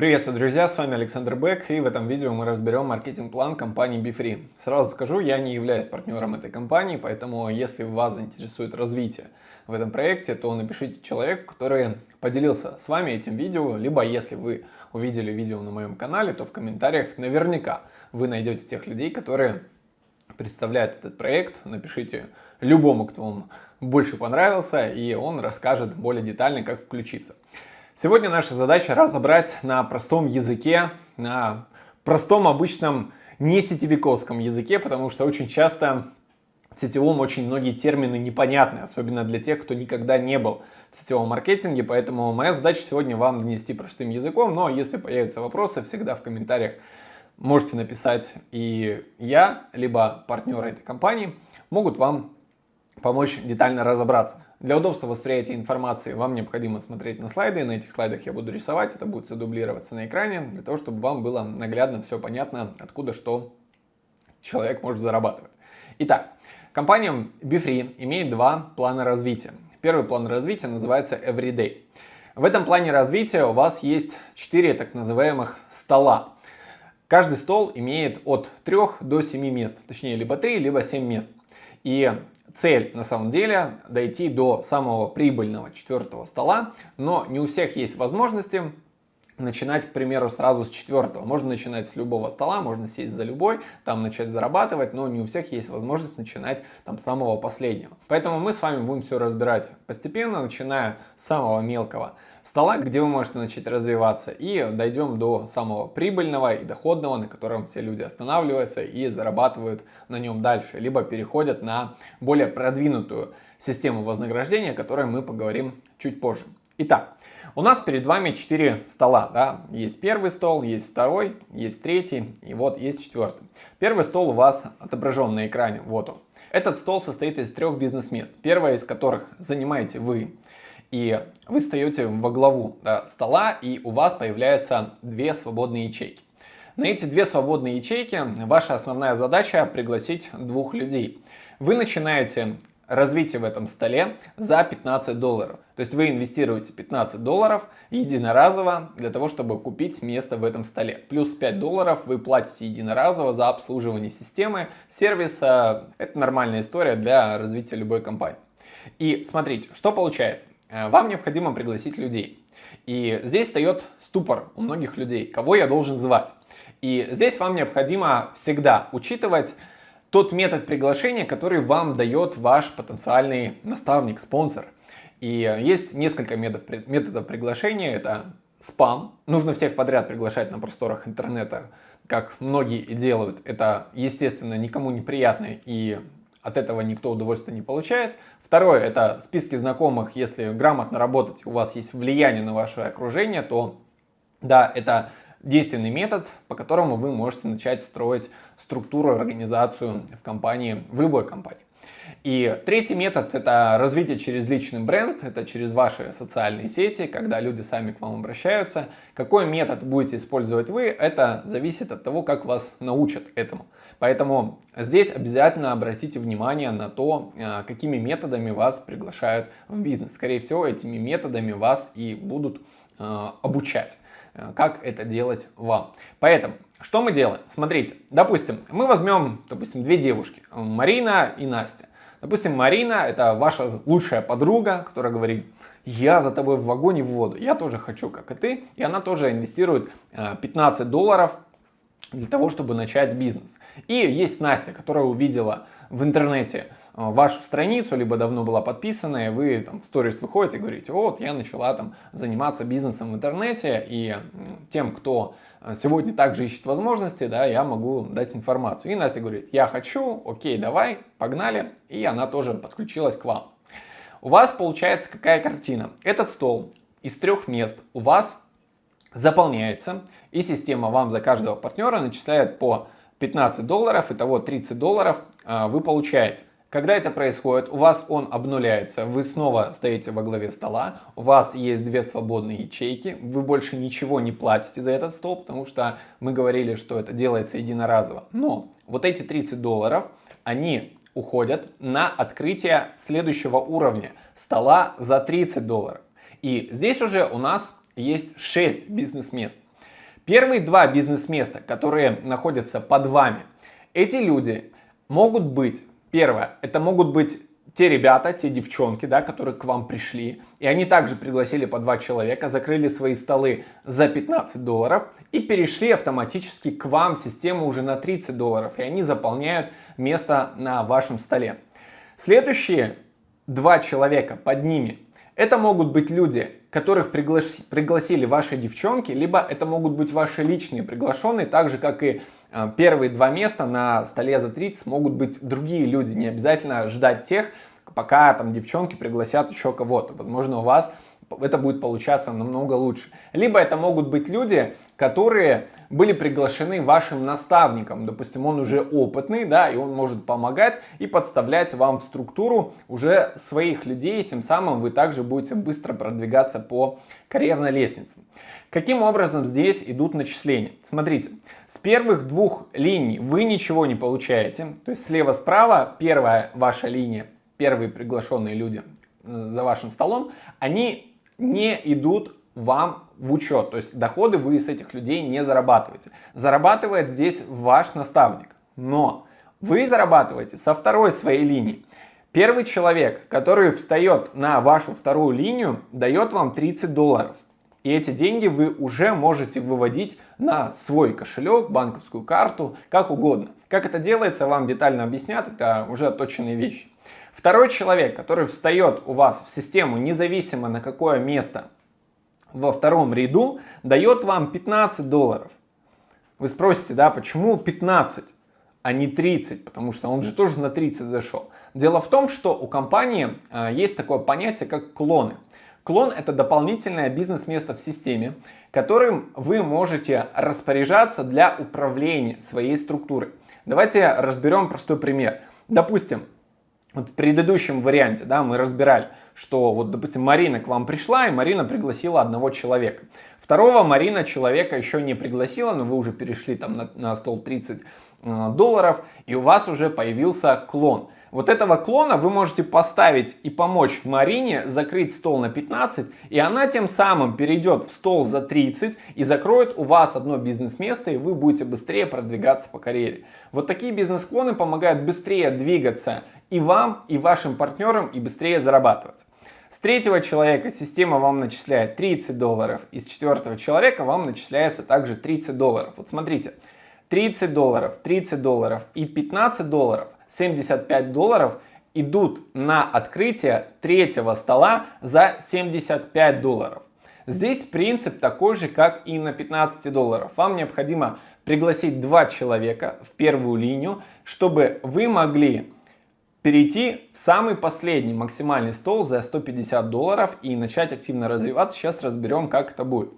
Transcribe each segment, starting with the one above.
Приветствую, друзья, с вами Александр Бек, и в этом видео мы разберем маркетинг-план компании BeFree. Сразу скажу, я не являюсь партнером этой компании, поэтому если вас заинтересует развитие в этом проекте, то напишите человеку, который поделился с вами этим видео, либо если вы увидели видео на моем канале, то в комментариях наверняка вы найдете тех людей, которые представляют этот проект. Напишите любому, кто вам больше понравился, и он расскажет более детально, как включиться. Сегодня наша задача разобрать на простом языке, на простом обычном не сетевиковском языке, потому что очень часто в сетевом очень многие термины непонятны, особенно для тех, кто никогда не был в сетевом маркетинге, поэтому моя задача сегодня вам донести простым языком, но если появятся вопросы, всегда в комментариях можете написать, и я, либо партнеры этой компании могут вам помочь детально разобраться. Для удобства восприятия информации вам необходимо смотреть на слайды. На этих слайдах я буду рисовать, это будет все дублироваться на экране, для того, чтобы вам было наглядно все понятно, откуда что человек может зарабатывать. Итак, компания BeFree имеет два плана развития. Первый план развития называется Everyday. В этом плане развития у вас есть 4 так называемых стола. Каждый стол имеет от 3 до 7 мест, точнее либо 3, либо 7 мест. И цель на самом деле дойти до самого прибыльного четвертого стола, но не у всех есть возможности начинать, к примеру, сразу с четвертого. Можно начинать с любого стола, можно сесть за любой, там начать зарабатывать, но не у всех есть возможность начинать там с самого последнего. Поэтому мы с вами будем все разбирать постепенно, начиная с самого мелкого стола, где вы можете начать развиваться, и дойдем до самого прибыльного и доходного, на котором все люди останавливаются и зарабатывают на нем дальше, либо переходят на более продвинутую систему вознаграждения, о которой мы поговорим чуть позже. Итак, у нас перед вами 4 стола. Да? Есть первый стол, есть второй, есть третий и вот есть четвертый. Первый стол у вас отображен на экране, вот он. Этот стол состоит из трех бизнес-мест, первое из которых занимаете вы и вы встаете во главу да, стола, и у вас появляются две свободные ячейки. На эти две свободные ячейки ваша основная задача пригласить двух людей. Вы начинаете развитие в этом столе за 15 долларов. То есть вы инвестируете 15 долларов единоразово для того, чтобы купить место в этом столе. Плюс 5 долларов вы платите единоразово за обслуживание системы, сервиса. Это нормальная история для развития любой компании. И смотрите, что получается. Э, вам необходимо пригласить людей. И здесь встает ступор у многих людей, кого я должен звать. И здесь вам необходимо всегда учитывать тот метод приглашения, который вам дает ваш потенциальный наставник, спонсор. И есть несколько методов, методов приглашения. Это спам. Нужно всех подряд приглашать на просторах интернета, как многие и делают. Это, естественно, никому неприятно и от этого никто удовольствия не получает. Второе, это списки знакомых. Если грамотно работать, у вас есть влияние на ваше окружение, то да, это действенный метод, по которому вы можете начать строить структуру, организацию в компании, в любой компании. И третий метод – это развитие через личный бренд, это через ваши социальные сети, когда люди сами к вам обращаются. Какой метод будете использовать вы, это зависит от того, как вас научат этому. Поэтому здесь обязательно обратите внимание на то, э, какими методами вас приглашают в бизнес. Скорее всего, этими методами вас и будут э, обучать э, как это делать вам. Поэтому, что мы делаем? Смотрите, допустим, мы возьмем, допустим, две девушки, Марина и Настя. Допустим, Марина это ваша лучшая подруга, которая говорит, я за тобой в вагоне в воду, я тоже хочу, как и ты. И она тоже инвестирует 15 долларов для того, чтобы начать бизнес. И есть Настя, которая увидела в интернете э, вашу страницу, либо давно была подписана, и вы там в сторис выходите и говорите, вот, я начала там заниматься бизнесом в интернете, и тем, кто э, сегодня также ищет возможности, да, я могу дать информацию. И Настя говорит, я хочу, окей, давай, погнали, и она тоже подключилась к вам. У вас получается какая картина? Этот стол из трех мест у вас заполняется, и система вам за каждого партнера начисляет по 15 долларов, итого 30 долларов а, вы получаете. Когда это происходит, у вас он обнуляется, вы снова стоите во главе стола, у вас есть две свободные ячейки, вы больше ничего не платите за этот стол, потому что мы говорили, что это делается единоразово. Но вот эти 30 долларов, они уходят на открытие следующего уровня стола за 30 долларов. И здесь уже у нас есть 6 бизнес-мест. Первые два бизнес-места, которые находятся под вами, эти люди могут быть, первое, это могут быть те ребята, те девчонки, да, которые к вам пришли, и они также пригласили по два человека, закрыли свои столы за 15 долларов и перешли автоматически к вам систему уже на 30 долларов, и они заполняют место на вашем столе. Следующие два человека под ними, это могут быть люди, которых пригла... пригласили ваши девчонки, либо это могут быть ваши личные приглашенные, так же как и э, первые два места на столе за 30 могут быть другие люди, не обязательно ждать тех, пока там девчонки пригласят еще кого-то. Возможно, у вас это будет получаться намного лучше. Либо это могут быть люди, которые были приглашены вашим наставником. Допустим, он уже опытный, да, и он может помогать и подставлять вам в структуру уже своих людей. Тем самым вы также будете быстро продвигаться по карьерной лестнице. Каким образом здесь идут начисления? Смотрите, с первых двух линий вы ничего не получаете. То есть слева-справа первая ваша линия, первые приглашенные люди э, за вашим столом, они не идут вам в учет. То есть доходы вы с этих людей не зарабатываете. Зарабатывает здесь ваш наставник. Но вы зарабатываете со второй своей линии. Первый человек, который встает на вашу вторую линию, дает вам 30 долларов. И эти деньги вы уже можете выводить на свой кошелек, банковскую карту, как угодно. Как это делается, вам детально объяснят, это уже отточенные вещи. Второй человек, который встает у вас в систему независимо на какое место во втором ряду, дает вам 15 долларов. Вы спросите, да, почему 15, а не 30, потому что он же тоже на 30 зашел. Дело в том, что у компании а, есть такое понятие, как клоны. Клон это дополнительное бизнес-место в системе, которым вы можете распоряжаться для управления своей структурой. Давайте разберем простой пример. Допустим, вот в предыдущем варианте, да, мы разбирали, что вот, допустим, Марина к вам пришла, и Марина пригласила одного человека. Второго Марина человека еще не пригласила, но вы уже перешли там на, на стол 30 э, долларов, и у вас уже появился клон. Вот этого клона вы можете поставить и помочь Марине закрыть стол на 15, и она тем самым перейдет в стол за 30 и закроет у вас одно бизнес-место, и вы будете быстрее продвигаться по карьере. Вот такие бизнес-клоны помогают быстрее двигаться и вам, и вашим партнерам, и быстрее зарабатывать. С третьего человека система вам начисляет 30 долларов, и с четвертого человека вам начисляется также 30 долларов. Вот смотрите, 30 долларов, 30 долларов и 15 долларов, 75 долларов идут на открытие третьего стола за 75 долларов. Здесь принцип такой же, как и на 15 долларов. Вам необходимо пригласить два человека в первую линию, чтобы вы могли перейти в самый последний максимальный стол за 150 долларов и начать активно развиваться. Сейчас разберем, как это будет.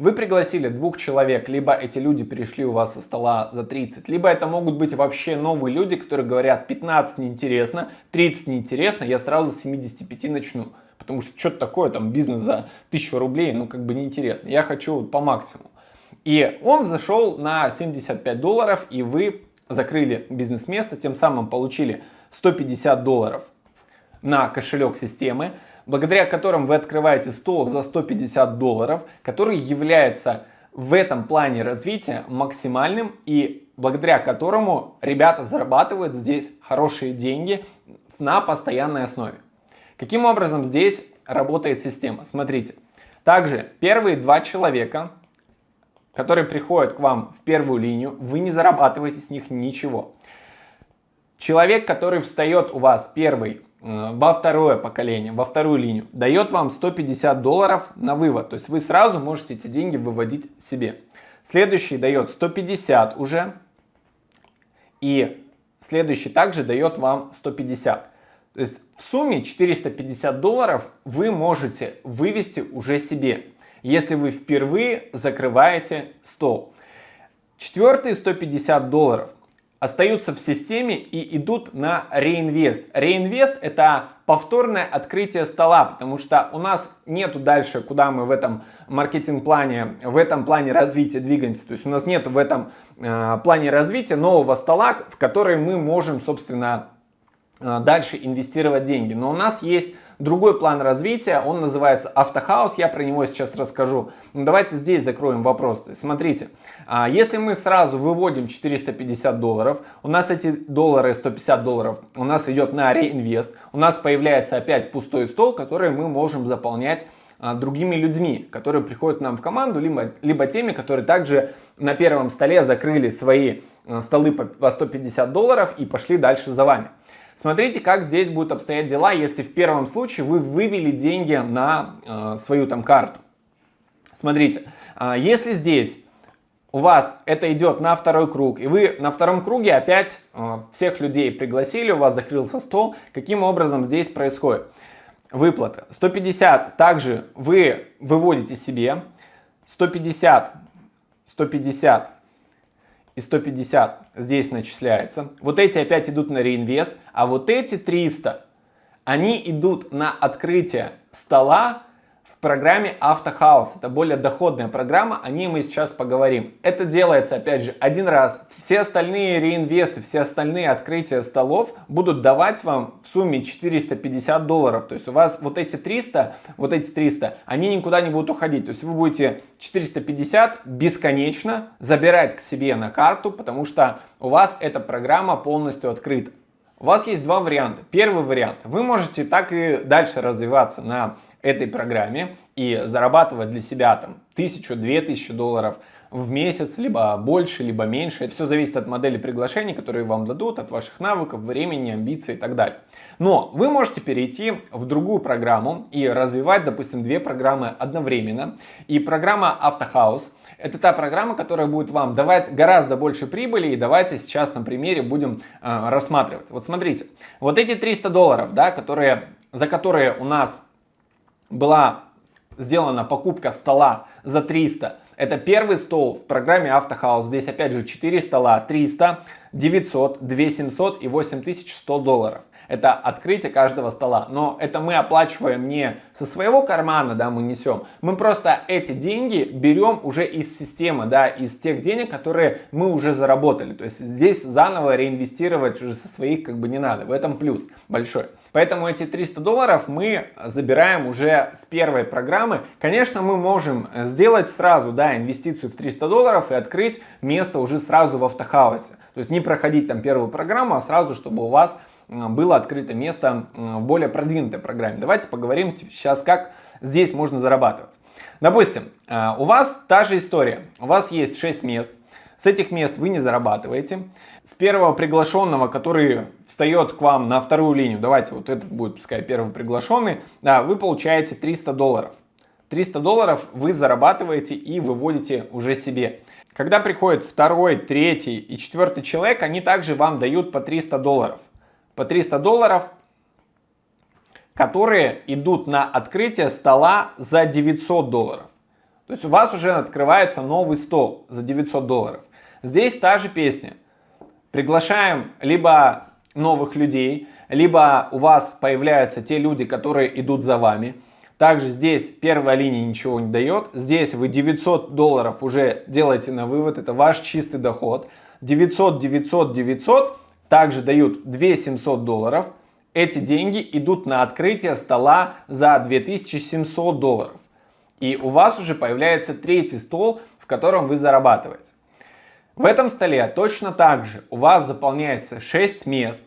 Вы пригласили двух человек, либо эти люди перешли у вас со стола за 30, либо это могут быть вообще новые люди, которые говорят 15 неинтересно, 30 неинтересно, я сразу с 75 начну. Потому что что-то такое, там бизнес за 1000 рублей, ну как бы неинтересно. Я хочу по максимуму. И он зашел на 75 долларов, и вы закрыли бизнес-место, тем самым получили 150 долларов на кошелек системы, благодаря которым вы открываете стол за 150 долларов, который является в этом плане развития максимальным и благодаря которому ребята зарабатывают здесь хорошие деньги на постоянной основе. Каким образом здесь работает система? Смотрите. Также первые два человека, которые приходят к вам в первую линию, вы не зарабатываете с них ничего. Человек, который встает у вас первый во второе поколение, во вторую линию, дает вам 150 долларов на вывод. То есть вы сразу можете эти деньги выводить себе. Следующий дает 150 уже. И следующий также дает вам 150. То есть в сумме 450 долларов вы можете вывести уже себе, если вы впервые закрываете стол. Четвертые 150 долларов остаются в системе и идут на реинвест. Реинвест это повторное открытие стола, потому что у нас нету дальше, куда мы в этом маркетинг-плане, в этом плане развития двигаемся. То есть у нас нет в этом э, плане развития нового стола, в который мы можем, собственно, э, дальше инвестировать деньги. Но у нас есть другой план развития, он называется Автохаус, я про него сейчас расскажу. Но давайте здесь закроем вопрос. То есть, смотрите, а, если мы сразу выводим 450 долларов, у нас эти доллары, 150 долларов, у нас идет на реинвест, у нас появляется опять пустой стол, который мы можем заполнять а, другими людьми, которые приходят нам в команду, либо, либо теми, которые также на первом столе закрыли свои а, столы по 150 долларов и пошли дальше за вами. Смотрите, как здесь будут обстоять дела, если в первом случае вы вывели деньги на э, свою там карту. Смотрите, э, если здесь у вас это идет на второй круг, и вы на втором круге опять э, всех людей пригласили, у вас закрылся стол, каким образом здесь происходит? выплаты. 150 также вы выводите себе. 150, 150 и 150 здесь начисляется. Вот эти опять идут на реинвест. А вот эти 300, они идут на открытие стола программе Автохаус. Это более доходная программа, о ней мы сейчас поговорим. Это делается, опять же, один раз. Все остальные реинвесты, все остальные открытия столов будут давать вам в сумме 450 долларов. То есть у вас вот эти 300, вот эти 300, они никуда не будут уходить. То есть вы будете 450 бесконечно забирать к себе на карту, потому что у вас эта программа полностью открыта. У вас есть два варианта. Первый вариант. Вы можете так и дальше развиваться на этой программе и зарабатывать для себя там тысячу, две тысячи долларов в месяц, либо больше, либо меньше. Это все зависит от модели приглашений, которые вам дадут, от ваших навыков, времени, амбиций и так далее. Но вы можете перейти в другую программу и развивать, допустим, две программы одновременно. И программа Автохаус – это та программа, которая будет вам давать гораздо больше прибыли. И давайте сейчас на примере будем э, рассматривать. Вот смотрите, вот эти 300 долларов, да, которые, за которые у нас была сделана покупка стола за 300. Это первый стол в программе Автохаус. Здесь опять же 4 стола, 300, 900, 2700 и 8100 долларов это открытие каждого стола. Но это мы оплачиваем не со своего кармана, да, мы несем. Мы просто эти деньги берем уже из системы, да, из тех денег, которые мы уже заработали. То есть здесь заново реинвестировать уже со своих как бы не надо. В этом плюс большой. Поэтому эти 300 долларов мы забираем уже с первой программы. Конечно, мы можем сделать сразу да, инвестицию в 300 долларов и открыть место уже сразу в автохаусе. То есть не проходить там первую программу, а сразу, чтобы у вас было открыто место в более продвинутой программе. Давайте поговорим сейчас, как здесь можно зарабатывать. Допустим, а, у вас та же история. У вас есть 6 мест. С этих мест вы не зарабатываете. С первого приглашенного, который встает к вам на вторую линию, давайте вот этот будет, пускай, первый приглашенный, да, вы получаете 300 долларов. 300 долларов вы зарабатываете и выводите уже себе. Когда приходит второй, третий и четвертый человек, они также вам дают по 300 долларов по 300 долларов, которые идут на открытие стола за 900 долларов. То есть у вас уже открывается новый стол за 900 долларов. Здесь та же песня. Приглашаем либо новых людей, либо у вас появляются те люди, которые идут за вами. Также здесь первая линия ничего не дает. Здесь вы 900 долларов уже делаете на вывод. Это ваш чистый доход. 900, 900, 900 также дают 2700 долларов. Эти деньги идут на открытие стола за 2700 долларов. И у вас уже появляется третий стол, в котором вы зарабатываете. В этом столе точно так же у вас заполняется 6 мест.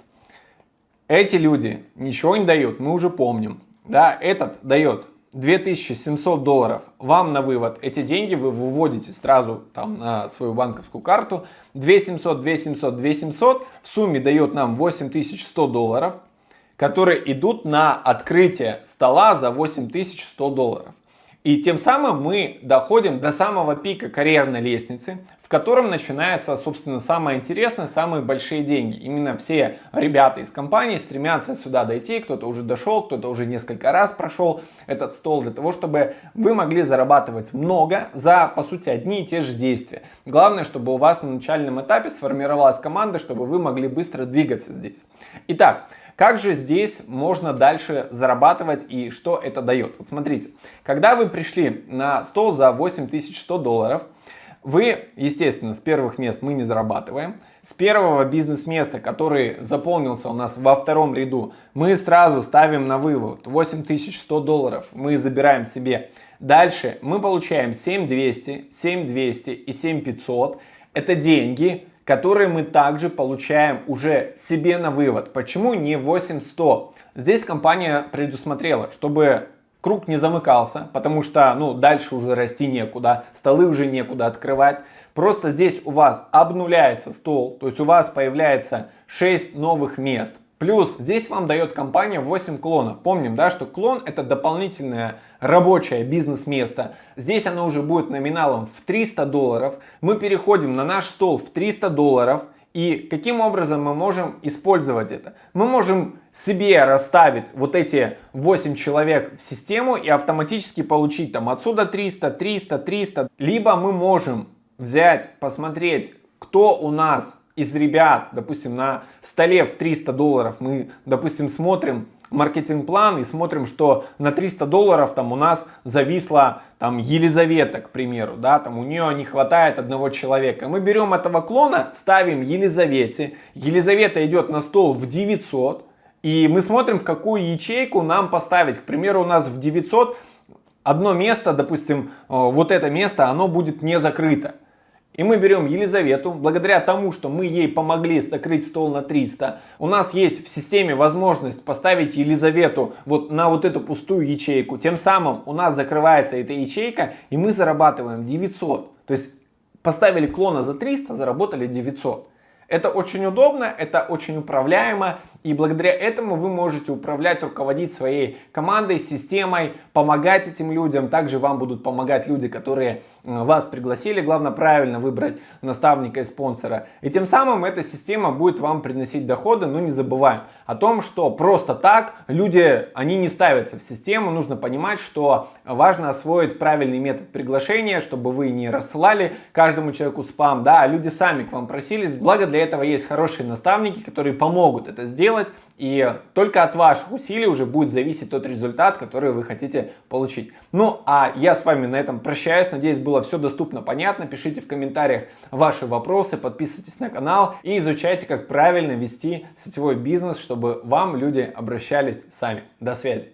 Эти люди ничего не дают, мы уже помним. Да, этот дает 2700 долларов вам на вывод. Эти деньги вы выводите сразу там на свою банковскую карту. 2700, 2700, 2700 в сумме дает нам 8100 долларов, которые идут на открытие стола за 8100 долларов. И тем самым мы доходим до самого пика карьерной лестницы, в котором начинается, собственно, самое интересное, самые большие деньги. Именно все ребята из компании стремятся сюда дойти, кто-то уже дошел, кто-то уже несколько раз прошел этот стол, для того, чтобы вы могли зарабатывать много за, по сути, одни и те же действия. Главное, чтобы у вас на начальном этапе сформировалась команда, чтобы вы могли быстро двигаться здесь. Итак, как же здесь можно дальше зарабатывать и что это дает? Вот смотрите, когда вы пришли на стол за 8100 долларов, Вы, естественно, с первых мест мы не зарабатываем. С первого бизнес-места, который заполнился у нас во втором ряду, мы сразу ставим на вывод 8100 долларов. Мы забираем себе. Дальше мы получаем 7200, 7200 и 7500. Это деньги, которые мы также получаем уже себе на вывод. Почему не 8100? Здесь компания предусмотрела, чтобы круг не замыкался, потому что ну, дальше уже расти некуда, столы уже некуда открывать. Просто здесь у вас обнуляется стол, то есть у вас появляется 6 новых мест. Плюс здесь вам дает компания 8 клонов. Помним, да, что клон это дополнительное рабочее бизнес-место. Здесь оно уже будет номиналом в 300 долларов. Мы переходим на наш стол в 300 долларов. И каким образом мы можем использовать это? Мы можем себе расставить вот эти 8 человек в систему и автоматически получить там отсюда 300, 300, 300. Либо мы можем взять, посмотреть, кто у нас из ребят, допустим, на столе в 300 долларов, мы, допустим, смотрим маркетинг-план и смотрим, что на 300 долларов там у нас зависла там Елизавета, к примеру, да, там у нее не хватает одного человека. Мы берем этого клона, ставим Елизавете, Елизавета идет на стол в 900, и мы смотрим, в какую ячейку нам поставить. К примеру, у нас в 900 одно место, допустим, э, вот это место, оно будет не закрыто. И мы берем Елизавету, благодаря тому, что мы ей помогли закрыть стол на 300, у нас есть в системе возможность поставить Елизавету вот на вот эту пустую ячейку. Тем самым у нас закрывается эта ячейка, и мы зарабатываем 900. То есть поставили клона за 300, заработали 900. Это очень удобно, это очень управляемо, и благодаря этому вы можете управлять, руководить своей командой, системой, помогать этим людям. Также вам будут помогать люди, которые вас пригласили. Главное правильно выбрать наставника и спонсора. И тем самым эта система будет вам приносить доходы, но не забываем о том, что просто так люди, они не ставятся в систему. Нужно понимать, что важно освоить правильный метод приглашения, чтобы вы не рассылали каждому человеку спам, да, а люди сами к вам просились. Благо для этого есть хорошие наставники, которые помогут это сделать. И только от ваших усилий уже будет зависеть тот результат, который вы хотите получить. Ну, а я с вами на этом прощаюсь. Надеюсь, было все доступно, понятно. Пишите в комментариях ваши вопросы, подписывайтесь на канал и изучайте, как правильно вести сетевой бизнес, чтобы вам люди обращались сами. До связи.